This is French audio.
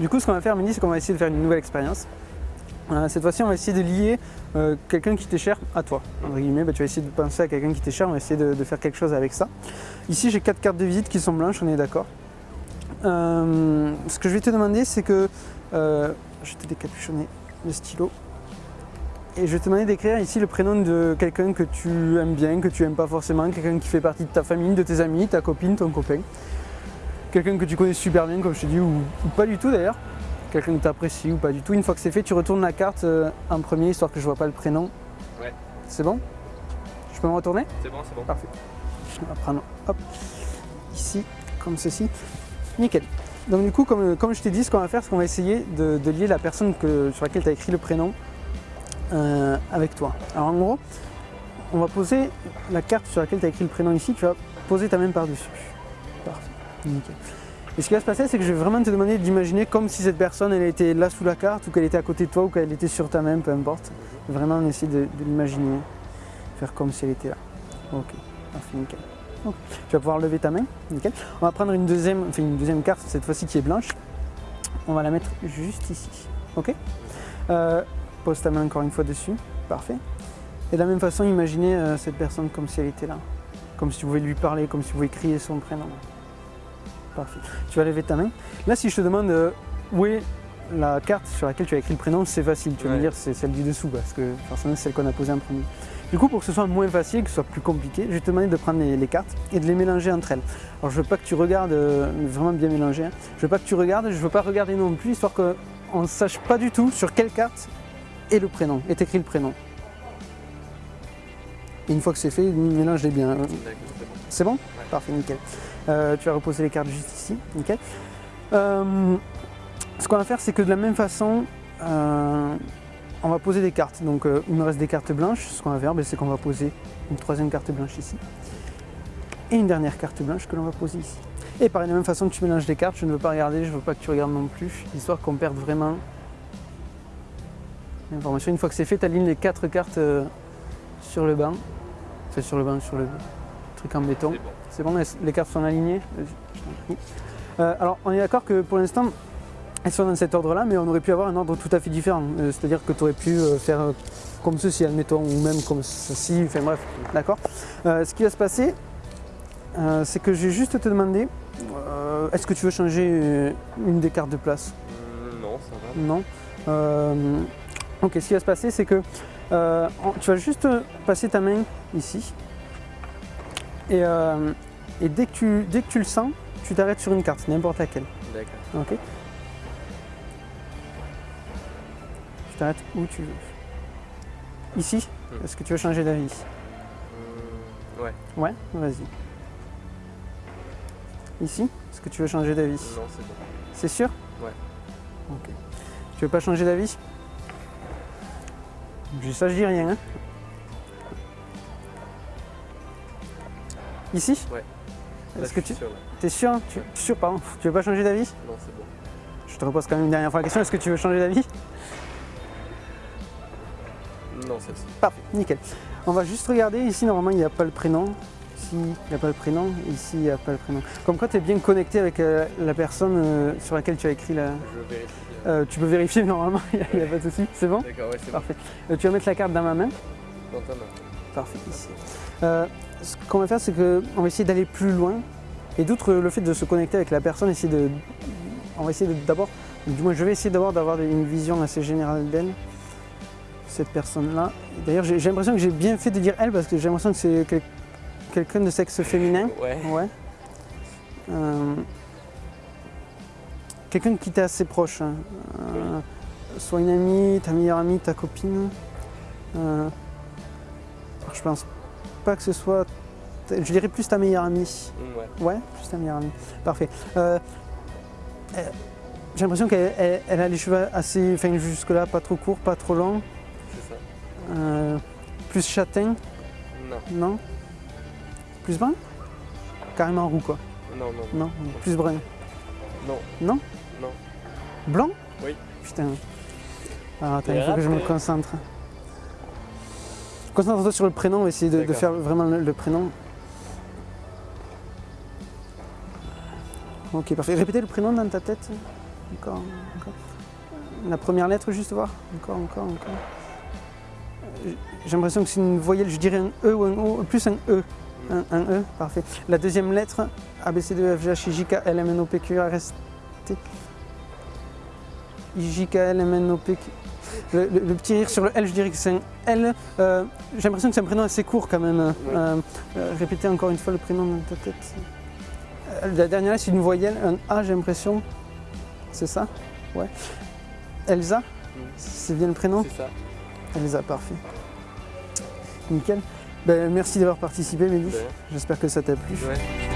Du coup, ce qu'on va faire, Mini, c'est qu'on va essayer de faire une nouvelle expérience. Euh, cette fois-ci, on va essayer de lier euh, quelqu'un qui t'est cher à toi. Entre guillemets, bah, tu vas essayer de penser à quelqu'un qui t'est cher, on va essayer de, faire quelque chose avec ça. Ici, j'ai quatre cartes de visite qui sont blanches, on est d'accord. Euh, ce que je vais te demander, c'est que je vais te décapuchonner le stylo. Et je vais te demander d'écrire ici le prénom de quelqu'un que tu aimes bien, que tu aimes pas forcément, quelqu'un qui fait partie de ta famille, de tes amis, ta copine, ton copain. Quelqu'un que tu connais super bien, comme je te dis, ou, ou pas du tout d'ailleurs. Quelqu'un que tu apprécies ou pas du tout. Une fois que c'est fait, tu retournes la carte euh, en premier, histoire que je vois pas le prénom. Ouais. C'est bon? Je peux me retourner? C'est bon, c'est bon. Parfait. On va prendre hop, ici, comme ceci. Nickel. Donc du coup, comme, comme je t'ai dit, ce qu'on va faire, c'est qu'on va essayer de, de lier la personne que, sur laquelle tu as écrit le prénom euh, avec toi. Alors en gros, on va poser la carte sur laquelle tu as écrit le prénom ici, tu vas poser ta main par-dessus. Parfait. Et ce qui va se passer, c'est que je vais vraiment te demander d'imaginer comme si cette personne elle était là sous la carte ou qu'elle était à côté de toi ou qu'elle était sur ta main, peu importe. Vraiment, on essaie de, l'imaginer, faire comme si elle était là. Ok, parfait, nickel. Tu vas pouvoir lever ta main, nickel. On va prendre une deuxième, enfin une deuxième carte, cette fois-ci qui est blanche. On va la mettre juste ici, ok Euh, Pose ta main encore une fois dessus, parfait. Et de la même façon, imaginez euh, cette personne comme si elle était là. Comme si tu pouvais lui parler, comme si tu pouvais crier son prénom. Parfait. Tu vas lever ta main. Là, si je te demande euh, où est la carte sur laquelle tu as écrit le prénom, c'est facile. Tu vas me dire c'est celle du dessous parce que forcément c'est celle qu'on a posée en premier. Du coup, pour que ce soit moins facile, que ce soit plus compliqué, je vais te demander de prendre les, les cartes et de les mélanger entre elles. Alors, je veux pas que tu regardes, euh, vraiment bien mélanger. hein. Je veux pas que tu regardes, je veux pas regarder non plus, histoire qu'on ne sache pas du tout sur quelle carte est le prénom, est écrit le prénom. Et une fois que c'est fait, mélange-les bien. hein. D'accord, c'est bon. Parfait, nickel. Euh, tu vas reposer les cartes juste ici, nickel. Euh, ce qu'on va faire, c'est que de la même façon, euh, on va poser des cartes. Donc il me reste des cartes blanches. Ce qu'on va faire, ben, c'est qu'on va poser une troisième carte blanche ici. Et une dernière carte blanche que l'on va poser ici. Et pareil, de la même façon que tu mélanges les cartes, je ne veux pas regarder, je ne veux pas que tu regardes non plus, histoire qu'on perde vraiment l'information. Une fois que c'est fait, tu alignes les quatre cartes sur le banc. Enfin, sur le banc, sur le truc en béton. C'est bon. C'est bon, les- les cartes sont alignées. Euh, alors, on est d'accord que pour l'instant, elles sont dans cet ordre-là, mais on aurait pu avoir un ordre tout à fait différent. Euh, C'est-à-dire que tu aurais pu euh, faire comme ceci, admettons, ou même comme ceci, enfin bref, d'accord Ce qui va se passer, c'est que je vais juste te demander, est-ce que tu veux changer une des cartes de place? Non, ça va. non. Ok, ce qui va se passer, c'est que euh, tu vas juste passer ta main ici. Et, euh, et dès, que tu, dès que tu le sens, tu t'arrêtes sur une carte, n'importe laquelle. D'accord. Ok Tu t'arrêtes où tu veux. Ici Hmm. Est-ce que tu veux changer d'avis Hum, ouais. Ouais, vas-y. Ici Est-ce que tu veux changer d'avis Non, c'est bon. C'est sûr Ouais. Ok. Tu veux pas changer d'avis Je ça, je dis rien. hein. Ici? Ouais. Est-ce que tu. sûr. T'es sûr? Hein tu... Sûr, pardon. Tu veux pas changer d'avis? Non, c'est bon. Je te repose quand même une dernière fois la question. Est-ce que tu veux changer d'avis? Non, celle-ci. Parfait, nickel. On va juste regarder. Ici, normalement, il n'y a pas le prénom. Ici, il n'y a pas le prénom. Et ici, il n'y a pas le prénom. Comme quoi, tu es bien connecté avec euh, la personne euh, sur laquelle tu as écrit la. Je vérifie. Euh, tu peux vérifier normalement, il n'y a, pas de souci. C'est bon? D'accord, ouais, c'est bon. Parfait. Euh, tu vas mettre la carte dans ma main? Dans ta main. Parfait, ici. Ce qu'on va faire, c'est qu'on va essayer d'aller plus loin. Et d'outre le fait de se connecter avec la personne, essayer de, on va essayer d'abord, du moins je vais essayer d'abord d'avoir une vision assez générale d'elle, cette personne-là. D'ailleurs, j'ai l'impression que j'ai bien fait de dire elle parce que j'ai l'impression que c'est quel- quelqu'un de sexe féminin. Ouais. Ouais. Euh, Quelqu'un qui t'est assez proche. hein. Euh, Soit une amie, ta meilleure amie, ta copine. Euh, je pense pas que ce soit. Je dirais plus ta meilleure amie. Hum, ouais. Ouais, plus ta meilleure amie. Parfait. J'ai l'impression qu'elle elle- elle a les cheveux assez. Enfin, jusque-là, pas trop courts, pas trop longs. C'est ça. Plus châtain, Non. non? Plus brun? Carrément roux, quoi. Non, non. Non? Plus brun. Non. Non? Non. Blanc? Oui. Putain. Alors attends, il faut que je me concentre. Concentre-toi sur le prénom, on va essayer de, faire vraiment le, le prénom. Ok, parfait. Répétez le prénom dans ta tête. encore, encore. La première lettre, juste voir. Encore, encore, encore. J'ai l'impression que c'est une voyelle, je dirais un E ou un O, plus un E. Un, un E, parfait. La deuxième lettre, A, B, C, D, E, F, G, H, I, J, K, L, M, N, O, P, Q, R, S, T. I, J, K, L, M, N, O, P, Q. Le, le- le petit rire sur le L, je dirais que c'est un L. Euh, J'ai l'impression que c'est un prénom assez court quand même. Euh, euh, répétez encore une fois le prénom dans ta tête. La dernière lettre, c'est une voyelle, un A, j'ai l'impression. C'est ça? Ouais. Elsa? C'est bien le prénom? C'est ça. Elsa, parfait. Nickel. Ben, merci d'avoir participé. Ouais. J'espère que ça t'a plu. Ouais.